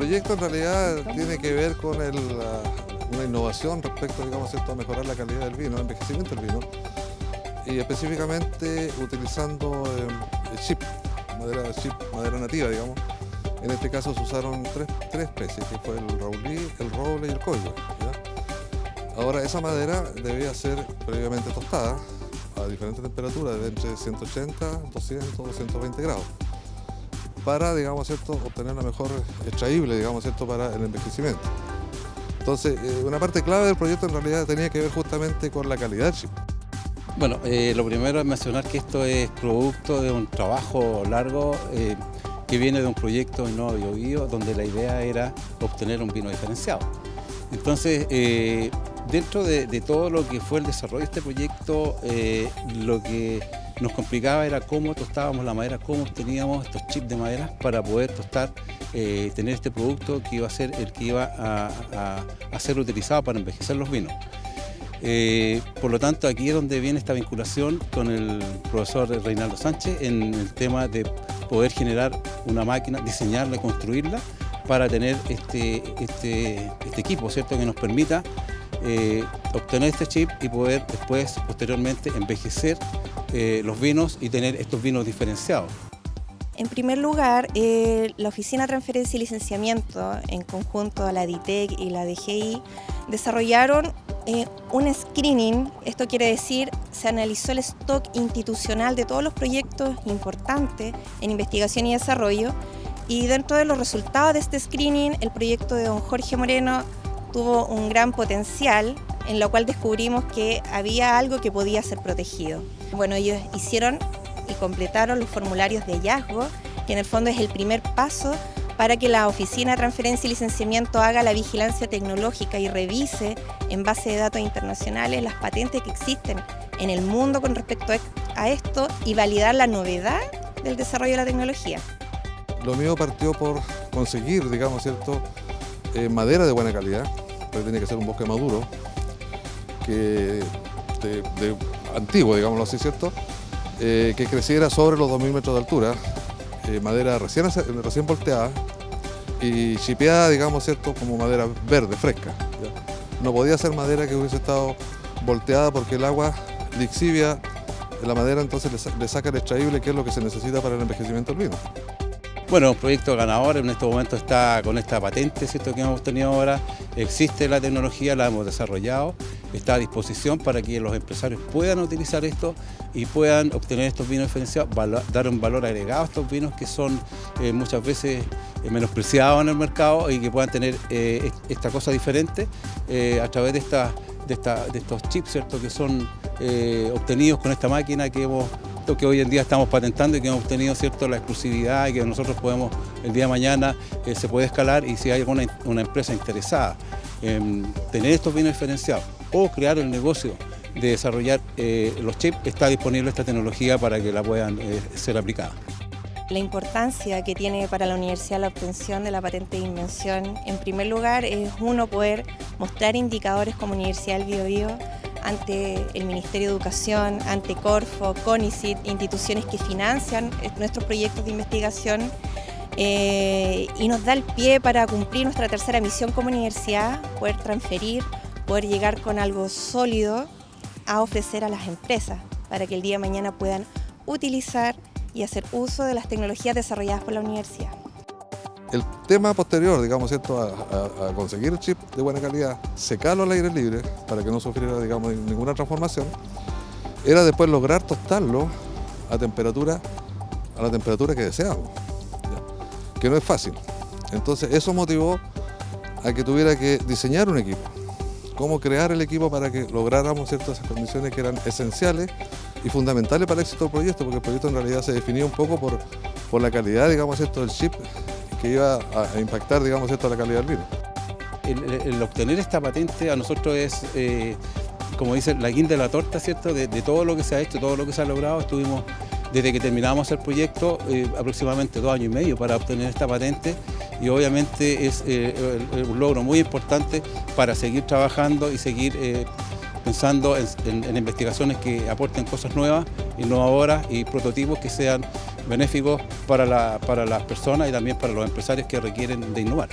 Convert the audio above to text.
proyecto en realidad tiene que ver con una innovación respecto, digamos, a mejorar la calidad del vino, el envejecimiento del vino, y específicamente utilizando el chip, madera nativa, digamos. En este caso se usaron tres, especies, que fue el raulí, el roble y el coyo. Ahora esa madera debía ser previamente tostada a diferentes temperaturas, de entre 180, 200, 220 grados para, digamos, ¿cierto? obtener la mejor extraíble, digamos, ¿cierto? para el envejecimiento. Entonces, eh, una parte clave del proyecto en realidad tenía que ver justamente con la calidad chip. Bueno, eh, lo primero es mencionar que esto es producto de un trabajo largo eh, que viene de un proyecto en Nuevo Biobío, donde la idea era obtener un vino diferenciado. Entonces, dentro de, de, todo lo que fue el desarrollo de este proyecto, lo que nos complicaba era cómo tostábamos la madera, cómo obteníamos estos chips de madera para poder tostar, eh, tener este producto que iba a ser el que iba a, ser utilizado para envejecer los vinos. Eh, por lo tanto, aquí es donde viene esta vinculación con el profesor Reinaldo Sánchez en el tema de poder generar una máquina, diseñarla, construirla para tener este, este, este equipo, ¿cierto? Que nos permita eh, obtener este chip y poder después, posteriormente, envejecer eh, los vinos y tener estos vinos diferenciados. En primer lugar, eh, la Oficina de Transferencia y Licenciamiento, en conjunto a la DITEC y la DGI, desarrollaron eh, un screening, esto quiere decir, se analizó el stock institucional de todos los proyectos importantes en investigación y desarrollo, y dentro de los resultados de este screening, el proyecto de don Jorge Moreno tuvo un gran potencial, en lo cual descubrimos que había algo que podía ser protegido. Bueno, ellos hicieron y completaron los formularios de hallazgo, que en el fondo es el primer paso para que la Oficina de Transferencia y Licenciamiento haga la vigilancia tecnológica y revise en base de datos internacionales las patentes que existen en el mundo con respecto a esto y validar la novedad del desarrollo de la tecnología. Lo mío partió por conseguir, digamos, cierto, eh, madera de buena calidad, pero tiene que ser un bosque maduro, que de antiguo, digámoslo así, ¿cierto? Eh, que creciera sobre los 2.000 metros de altura, eh, madera recién, recién volteada y chipeada, digamos, ¿cierto? Como madera verde, fresca. No podía ser madera que hubiese estado volteada porque el agua lixivia la madera, entonces le, saca el extraíble, que es lo que se necesita para el envejecimiento del vino. Bueno, un proyecto ganador en este momento está con esta patente ¿cierto? que hemos tenido ahora. Existe la tecnología, la hemos desarrollado está a disposición para que los empresarios puedan utilizar esto y puedan obtener estos vinos diferenciados, dar un valor agregado a estos vinos que son eh, muchas veces eh, menospreciados en el mercado y que puedan tener eh, esta cosa diferente a través de, de, estos chips ¿cierto? que son obtenidos con esta máquina que hemos que hoy en día estamos patentando y que hemos obtenido cierto, la exclusividad y que nosotros podemos el día de mañana se puede escalar y si hay alguna una empresa interesada en tener estos vinos diferenciados o crear el negocio de desarrollar eh, los chips, está disponible esta tecnología para que la puedan eh, ser aplicada. La importancia que tiene para la universidad la obtención de la patente de invención, en primer lugar, es uno poder mostrar indicadores como Universidad del Biobío ante el Ministerio de Educación, ante Corfo, CONICIT, instituciones que financian nuestros proyectos de investigación eh, y nos da el pie para cumplir nuestra tercera misión como universidad, poder transferir poder llegar con algo sólido a ofrecer a las empresas para que el día de mañana puedan utilizar y hacer uso de las tecnologías desarrolladas por la universidad. El tema posterior, digamos, ¿cierto? A, conseguir chip de buena calidad, secarlo al aire libre para que no sufriera digamos, ninguna transformación, era después lograr tostarlo a temperatura a la temperatura que deseamos, que no es fácil. Entonces eso motivó a que tuviera que diseñar un equipo cómo crear el equipo para que lográramos ciertas condiciones que eran esenciales y fundamentales para el éxito del proyecto, porque el proyecto en realidad se definía un poco por, por la calidad, digamos, esto del chip que iba a, impactar, digamos, esto la calidad del vino. El, obtener esta patente a nosotros es, eh, como dice, la guinda de la torta, ¿cierto? De, todo lo que se ha hecho, todo lo que se ha logrado, estuvimos desde que terminamos el proyecto eh, aproximadamente dos años y medio para obtener esta patente y obviamente es eh, un logro muy importante para seguir trabajando y seguir pensando en, investigaciones que aporten cosas nuevas, innovadoras y prototipos que sean benéficos para, la, para las personas y también para los empresarios que requieren de innovar.